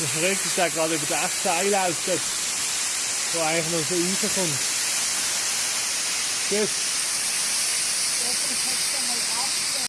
Man fragt sich da gerade über das Seil aus, das, wo eigentlich noch so rauskommt. Gut.